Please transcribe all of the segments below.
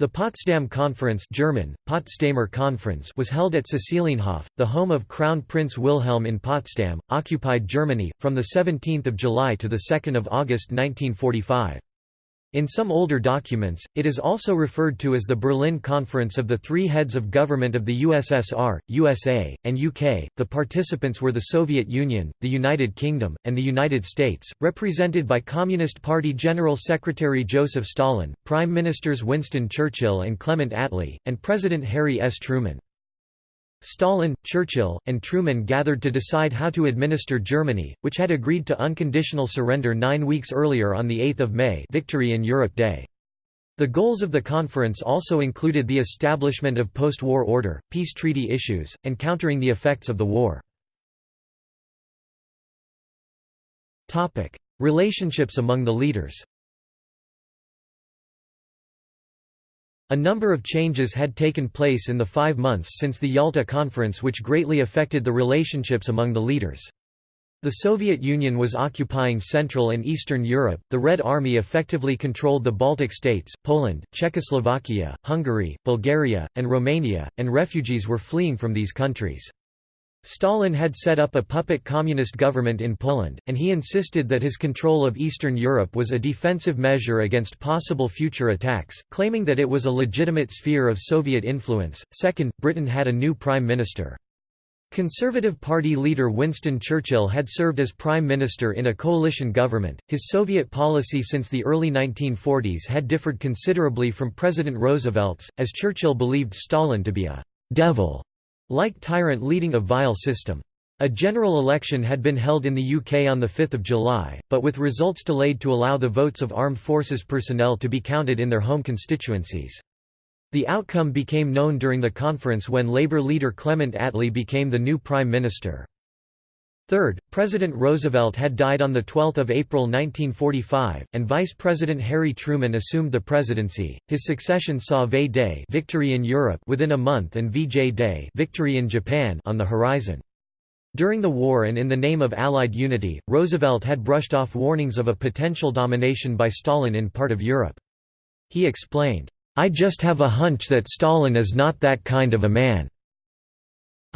The Potsdam Conference German, Potsdamer Konferenz was held at Cecilienhof, the home of Crown Prince Wilhelm in Potsdam, occupied Germany, from 17 July to 2 August 1945. In some older documents, it is also referred to as the Berlin Conference of the Three Heads of Government of the USSR, USA, and UK. The participants were the Soviet Union, the United Kingdom, and the United States, represented by Communist Party General Secretary Joseph Stalin, Prime Ministers Winston Churchill and Clement Attlee, and President Harry S. Truman. Stalin, Churchill, and Truman gathered to decide how to administer Germany, which had agreed to unconditional surrender nine weeks earlier on 8 May Victory in Europe Day. The goals of the conference also included the establishment of post-war order, peace treaty issues, and countering the effects of the war. Relationships among the leaders A number of changes had taken place in the five months since the Yalta Conference which greatly affected the relationships among the leaders. The Soviet Union was occupying Central and Eastern Europe, the Red Army effectively controlled the Baltic states, Poland, Czechoslovakia, Hungary, Bulgaria, and Romania, and refugees were fleeing from these countries. Stalin had set up a puppet communist government in Poland, and he insisted that his control of Eastern Europe was a defensive measure against possible future attacks, claiming that it was a legitimate sphere of Soviet influence. Second, Britain had a new prime minister. Conservative Party leader Winston Churchill had served as prime minister in a coalition government. His Soviet policy since the early 1940s had differed considerably from President Roosevelt's, as Churchill believed Stalin to be a devil like tyrant leading a vile system. A general election had been held in the UK on 5 July, but with results delayed to allow the votes of armed forces personnel to be counted in their home constituencies. The outcome became known during the conference when Labour leader Clement Attlee became the new Prime Minister. Third, President Roosevelt had died on 12 April 1945, and Vice President Harry Truman assumed the presidency. His succession saw V Day victory in Europe within a month and VJ Day victory in Japan on the horizon. During the war and in the name of Allied unity, Roosevelt had brushed off warnings of a potential domination by Stalin in part of Europe. He explained, "I just have a hunch that Stalin is not that kind of a man."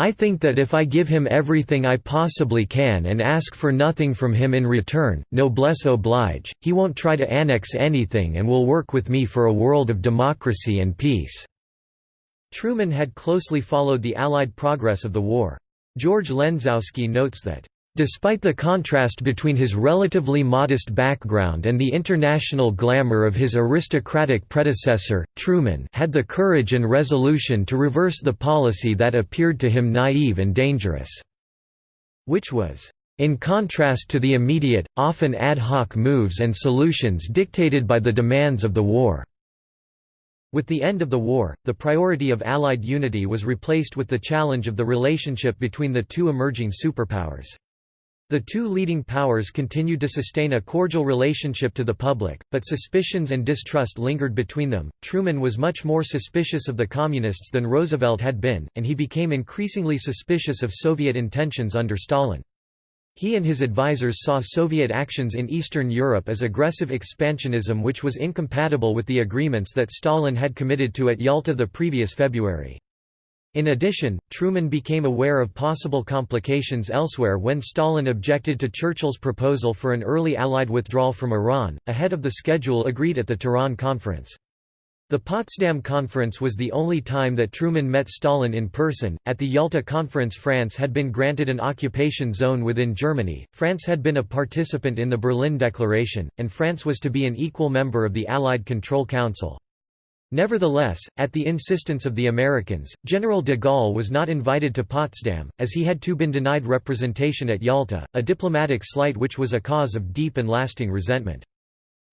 I think that if I give him everything I possibly can and ask for nothing from him in return, noblesse oblige, he won't try to annex anything and will work with me for a world of democracy and peace." Truman had closely followed the Allied progress of the war. George Lenczowski notes that Despite the contrast between his relatively modest background and the international glamour of his aristocratic predecessor, Truman had the courage and resolution to reverse the policy that appeared to him naive and dangerous, which was in contrast to the immediate, often ad hoc moves and solutions dictated by the demands of the war. With the end of the war, the priority of Allied unity was replaced with the challenge of the relationship between the two emerging superpowers. The two leading powers continued to sustain a cordial relationship to the public, but suspicions and distrust lingered between them. Truman was much more suspicious of the Communists than Roosevelt had been, and he became increasingly suspicious of Soviet intentions under Stalin. He and his advisers saw Soviet actions in Eastern Europe as aggressive expansionism which was incompatible with the agreements that Stalin had committed to at Yalta the previous February. In addition, Truman became aware of possible complications elsewhere when Stalin objected to Churchill's proposal for an early Allied withdrawal from Iran, ahead of the schedule agreed at the Tehran Conference. The Potsdam Conference was the only time that Truman met Stalin in person. At the Yalta Conference, France had been granted an occupation zone within Germany, France had been a participant in the Berlin Declaration, and France was to be an equal member of the Allied Control Council. Nevertheless, at the insistence of the Americans, General de Gaulle was not invited to Potsdam, as he had too been denied representation at Yalta, a diplomatic slight which was a cause of deep and lasting resentment.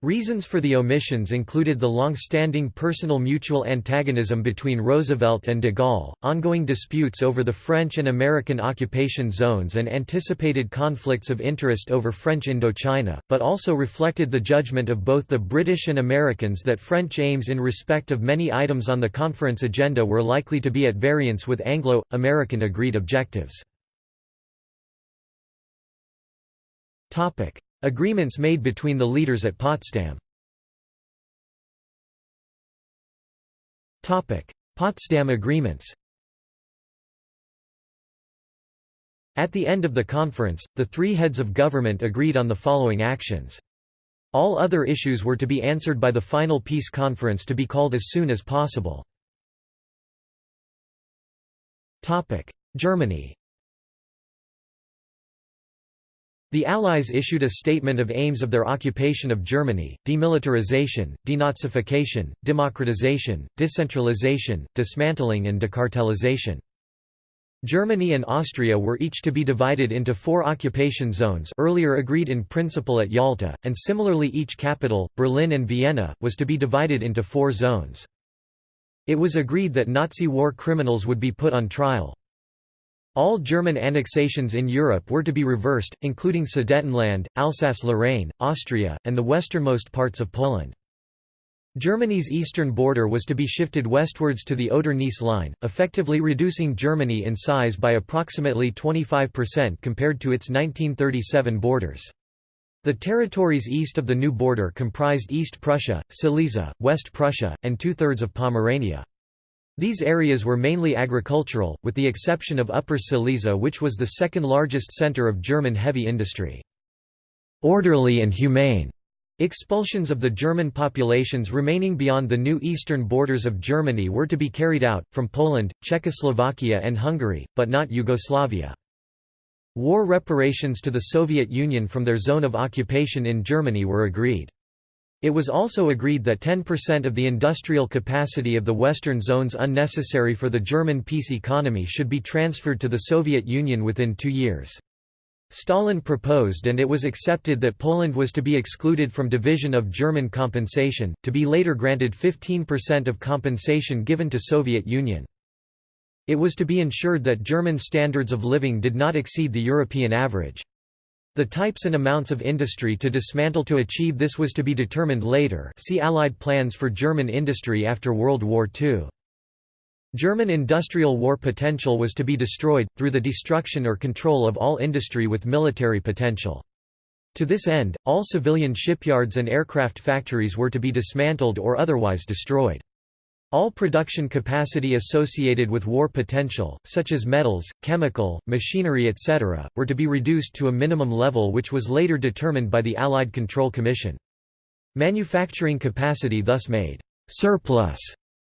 Reasons for the omissions included the long-standing personal mutual antagonism between Roosevelt and de Gaulle, ongoing disputes over the French and American occupation zones and anticipated conflicts of interest over French Indochina, but also reflected the judgment of both the British and Americans that French aims in respect of many items on the conference agenda were likely to be at variance with Anglo-American agreed objectives. Agreements made between the leaders at Potsdam Potsdam Agreements At the end of the conference, the three heads of government agreed on the following actions. All other issues were to be answered by the final peace conference to be called as soon as possible. Germany The Allies issued a statement of aims of their occupation of Germany, demilitarization, denazification, democratization, decentralization, dismantling and decartelization. Germany and Austria were each to be divided into four occupation zones earlier agreed in principle at Yalta, and similarly each capital, Berlin and Vienna, was to be divided into four zones. It was agreed that Nazi war criminals would be put on trial. All German annexations in Europe were to be reversed, including Sudetenland, Alsace-Lorraine, Austria, and the westernmost parts of Poland. Germany's eastern border was to be shifted westwards to the Oder-Neisse line, effectively reducing Germany in size by approximately 25% compared to its 1937 borders. The territories east of the new border comprised East Prussia, Silesia, West Prussia, and two-thirds of Pomerania. These areas were mainly agricultural, with the exception of Upper Silesia which was the second largest centre of German heavy industry. Orderly and humane Expulsions of the German populations remaining beyond the new eastern borders of Germany were to be carried out, from Poland, Czechoslovakia and Hungary, but not Yugoslavia. War reparations to the Soviet Union from their zone of occupation in Germany were agreed. It was also agreed that 10% of the industrial capacity of the Western zones unnecessary for the German peace economy should be transferred to the Soviet Union within two years. Stalin proposed and it was accepted that Poland was to be excluded from division of German compensation, to be later granted 15% of compensation given to Soviet Union. It was to be ensured that German standards of living did not exceed the European average. The types and amounts of industry to dismantle to achieve this was to be determined later see Allied plans for German industry after World War II. German industrial war potential was to be destroyed, through the destruction or control of all industry with military potential. To this end, all civilian shipyards and aircraft factories were to be dismantled or otherwise destroyed. All production capacity associated with war potential, such as metals, chemical, machinery etc., were to be reduced to a minimum level which was later determined by the Allied Control Commission. Manufacturing capacity thus made surplus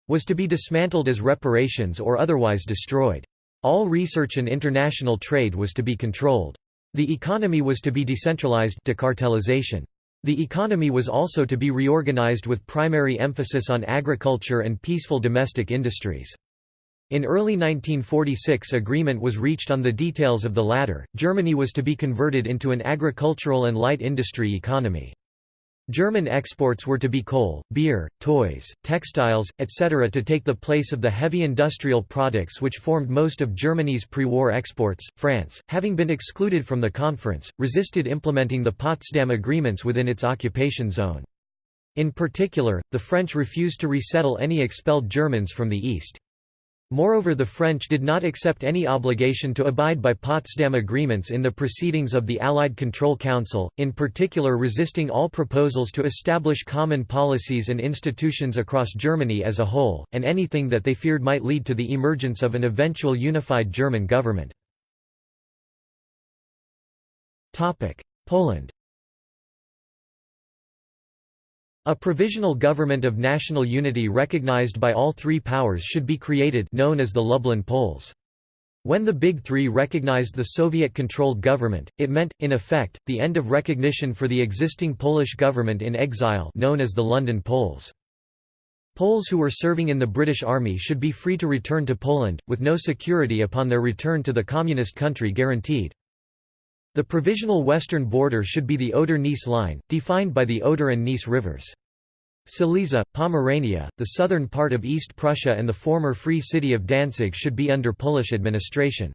was to be dismantled as reparations or otherwise destroyed. All research and international trade was to be controlled. The economy was to be decentralized decartelization. The economy was also to be reorganized with primary emphasis on agriculture and peaceful domestic industries. In early 1946 agreement was reached on the details of the latter, Germany was to be converted into an agricultural and light industry economy. German exports were to be coal, beer, toys, textiles, etc. to take the place of the heavy industrial products which formed most of Germany's pre-war exports. France, having been excluded from the conference, resisted implementing the Potsdam agreements within its occupation zone. In particular, the French refused to resettle any expelled Germans from the east. Moreover the French did not accept any obligation to abide by Potsdam agreements in the proceedings of the Allied Control Council, in particular resisting all proposals to establish common policies and institutions across Germany as a whole, and anything that they feared might lead to the emergence of an eventual unified German government. Poland a provisional government of national unity recognized by all three powers should be created known as the Lublin Poles. When the Big Three recognized the Soviet-controlled government, it meant, in effect, the end of recognition for the existing Polish government in exile known as the London Poles. Poles who were serving in the British Army should be free to return to Poland, with no security upon their return to the communist country guaranteed. The provisional western border should be the Oder-Neisse line, defined by the Oder and Neisse rivers. Silesia, Pomerania, the southern part of East Prussia and the former free city of Danzig should be under Polish administration.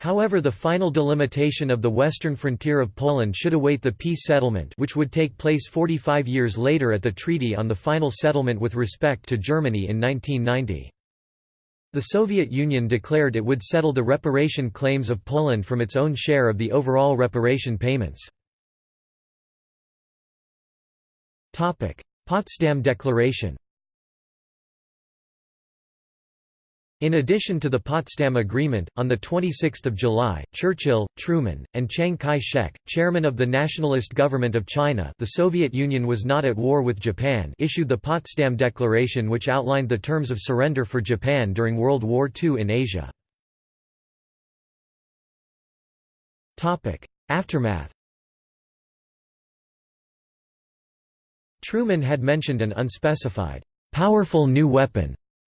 However the final delimitation of the western frontier of Poland should await the peace settlement which would take place 45 years later at the Treaty on the Final Settlement with respect to Germany in 1990. The Soviet Union declared it would settle the reparation claims of Poland from its own share of the overall reparation payments. Potsdam Declaration In addition to the Potsdam Agreement, on 26 July, Churchill, Truman, and Chiang Kai-shek, chairman of the Nationalist Government of China the Soviet Union was not at war with Japan issued the Potsdam Declaration which outlined the terms of surrender for Japan during World War II in Asia. Aftermath Truman had mentioned an unspecified, "'powerful new weapon'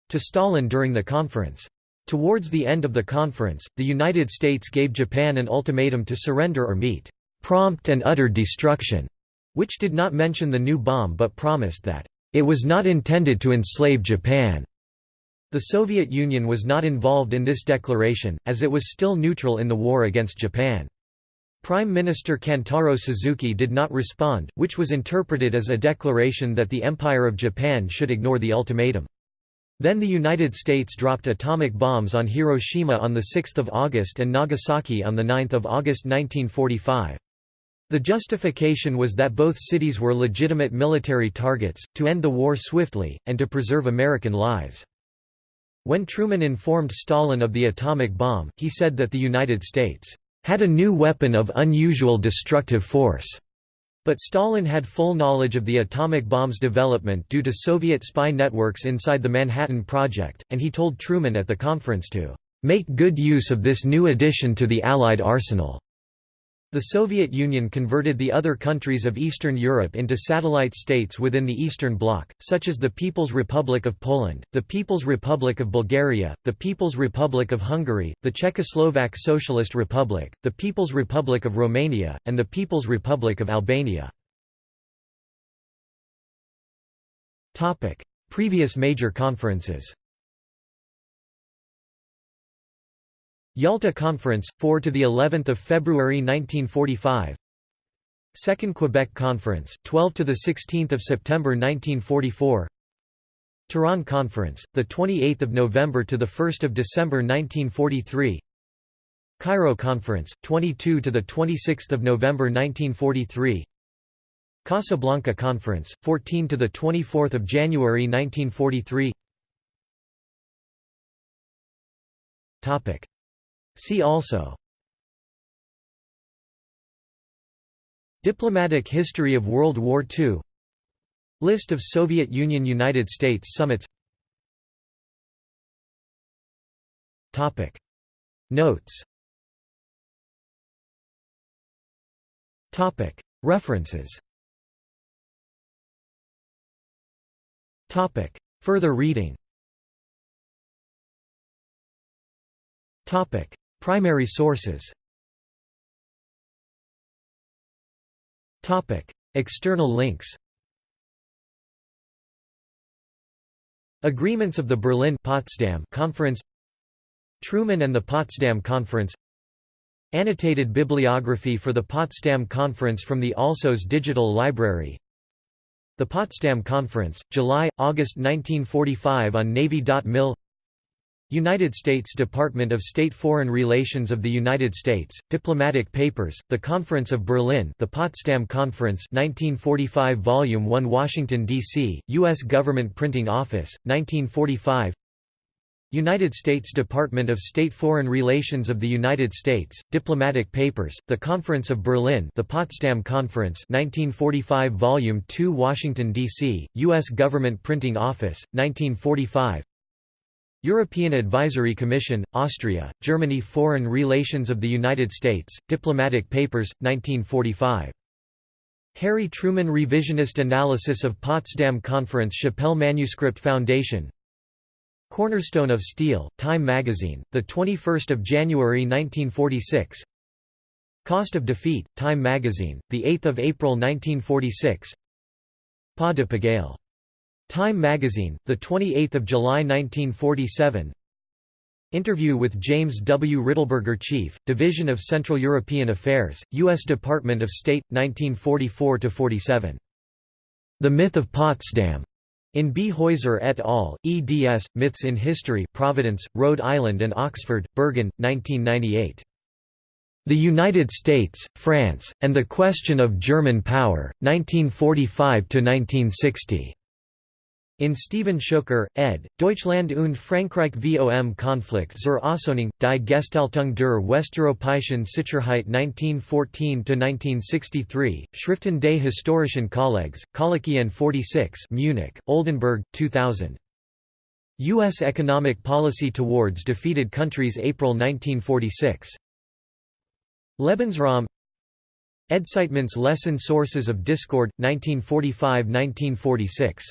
to Stalin during the conference. Towards the end of the conference, the United States gave Japan an ultimatum to surrender or meet prompt and utter destruction, which did not mention the new bomb but promised that it was not intended to enslave Japan. The Soviet Union was not involved in this declaration, as it was still neutral in the war against Japan. Prime Minister Kantaro Suzuki did not respond, which was interpreted as a declaration that the Empire of Japan should ignore the ultimatum. Then the United States dropped atomic bombs on Hiroshima on 6 August and Nagasaki on 9 August 1945. The justification was that both cities were legitimate military targets, to end the war swiftly, and to preserve American lives. When Truman informed Stalin of the atomic bomb, he said that the United States had a new weapon of unusual destructive force. But Stalin had full knowledge of the atomic bomb's development due to Soviet spy networks inside the Manhattan Project, and he told Truman at the conference to make good use of this new addition to the Allied arsenal. The Soviet Union converted the other countries of Eastern Europe into satellite states within the Eastern Bloc, such as the People's Republic of Poland, the People's Republic of Bulgaria, the People's Republic of Hungary, the Czechoslovak Socialist Republic, the People's Republic of Romania, and the People's Republic of Albania. Previous major conferences Yalta Conference, 4 to the 11th of February 1945. Second Quebec Conference, 12 to the 16th of September 1944. Tehran Conference, the 28th of November to the 1st of December 1943. Cairo Conference, 22 to the 26th of November 1943. Casablanca Conference, 14 to the 24th of January 1943. Topic See also. Diplomatic history of World War II List of Soviet Union–United States summits. Notes. Topic. References. Topic. Further reading Primary sources. External links. Agreements of the Berlin Potsdam Conference. Truman and the Potsdam Conference. Annotated bibliography for the Potsdam Conference from the Alsos Digital Library. The Potsdam Conference, July-August 1945 on Navy.mil United States Department of State Foreign Relations of the United States, Diplomatic Papers, The Conference of Berlin The Potsdam Conference 1945 Volume 1 Washington, D.C., U.S. Government Printing Office, 1945 United States Department of State Foreign Relations of the United States, Diplomatic Papers, The Conference of Berlin The Potsdam Conference 1945 Volume 2 Washington, D.C., U.S. Government Printing Office, 1945 European Advisory Commission, Austria, Germany Foreign Relations of the United States, Diplomatic Papers, 1945. Harry Truman Revisionist Analysis of Potsdam Conference Chappell Manuscript Foundation. Cornerstone of Steel, Time Magazine, 21 January 1946 Cost of Defeat, Time Magazine, 8 April 1946 Pas de Pagaille Time magazine, 28 July 1947 Interview with James W. Riddleberger Chief, Division of Central European Affairs, U.S. Department of State, 1944–47. The Myth of Potsdam. In B. Heuser et al., eds. Myths in History Providence, Rhode Island and Oxford, Berghahn, 1998. The United States, France, and the Question of German Power, 1945–1960. In Stephen Schuker, ed., Deutschland und Frankreich vom Konflikt zur Aussöhnung, die Gestaltung der westeuropäischen Sicherheit 1914–1963, Schriften des historischen Kollegs, Kollegien 46 Munich, Oldenbourg, 2000. U.S. Economic Policy Towards Defeated Countries April 1946. Lebensraum EDSITEment Lesson Sources of Discord, 1945–1946